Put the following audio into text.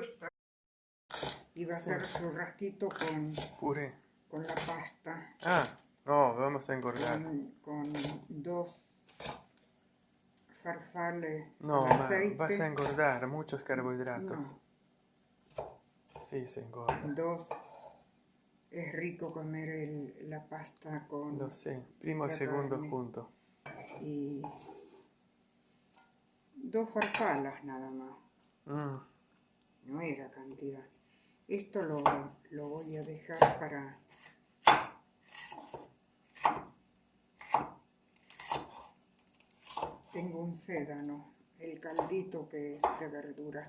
dispuesta. Iba a Sí. hacer churrasquito con, Puré. con la pasta, Ah, no, vamos a engordar. con, con dos farfales No, ma, aceite, vas a engordar muchos carbohidratos. No. Sí, se engorda. dos. Es rico comer el- la pasta con Lo sé. Primo y segundo carne. junto. y dos farfalas nada más. Mm, cantidad. Esto lo, lo voy a dejar para... Tengo un sédano, el caldito que es de verdura.